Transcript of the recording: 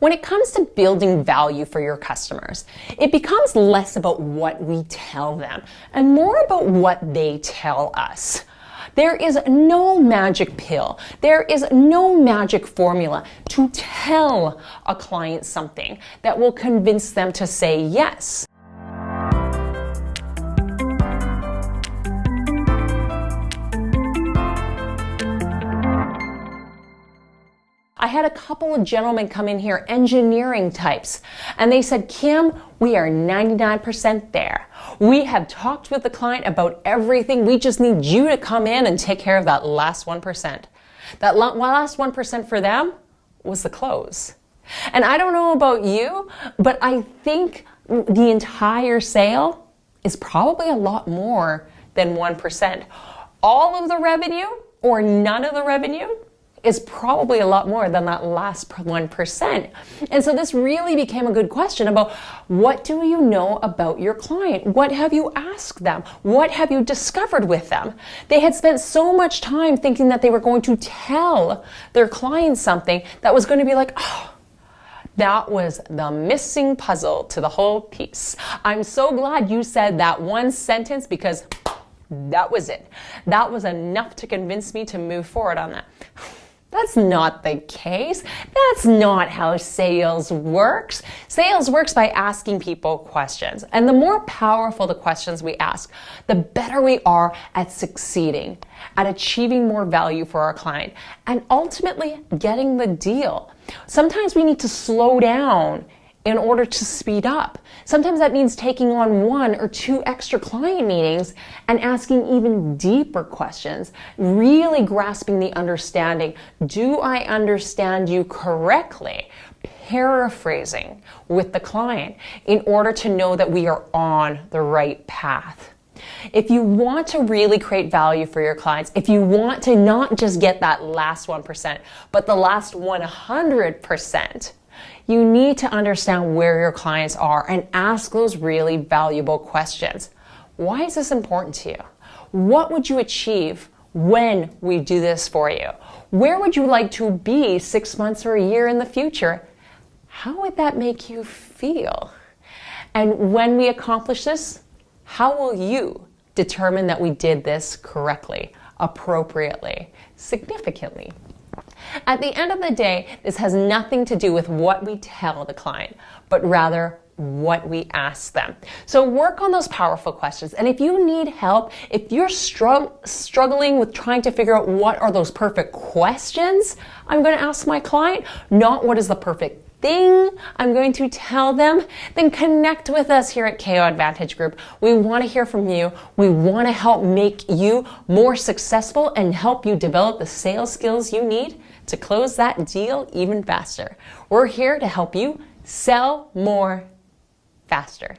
When it comes to building value for your customers, it becomes less about what we tell them and more about what they tell us. There is no magic pill. There is no magic formula to tell a client something that will convince them to say yes. I had a couple of gentlemen come in here, engineering types, and they said, Kim, we are 99% there. We have talked with the client about everything. We just need you to come in and take care of that last 1%. That last 1% for them was the close. And I don't know about you, but I think the entire sale is probably a lot more than 1%. All of the revenue or none of the revenue is probably a lot more than that last 1%. And so this really became a good question about what do you know about your client? What have you asked them? What have you discovered with them? They had spent so much time thinking that they were going to tell their client something that was going to be like, oh, that was the missing puzzle to the whole piece. I'm so glad you said that one sentence because that was it. That was enough to convince me to move forward on that. That's not the case. That's not how sales works. Sales works by asking people questions. And the more powerful the questions we ask, the better we are at succeeding, at achieving more value for our client, and ultimately getting the deal. Sometimes we need to slow down in order to speed up. Sometimes that means taking on one or two extra client meetings and asking even deeper questions, really grasping the understanding. Do I understand you correctly? Paraphrasing with the client in order to know that we are on the right path. If you want to really create value for your clients, if you want to not just get that last 1%, but the last 100%, you need to understand where your clients are and ask those really valuable questions. Why is this important to you? What would you achieve when we do this for you? Where would you like to be six months or a year in the future? How would that make you feel? And when we accomplish this, how will you determine that we did this correctly, appropriately, significantly? At the end of the day, this has nothing to do with what we tell the client, but rather what we ask them. So work on those powerful questions. And if you need help, if you're strugg struggling with trying to figure out what are those perfect questions I'm going to ask my client, not what is the perfect thing I'm going to tell them, then connect with us here at KO Advantage Group. We want to hear from you. We want to help make you more successful and help you develop the sales skills you need to close that deal even faster. We're here to help you sell more faster.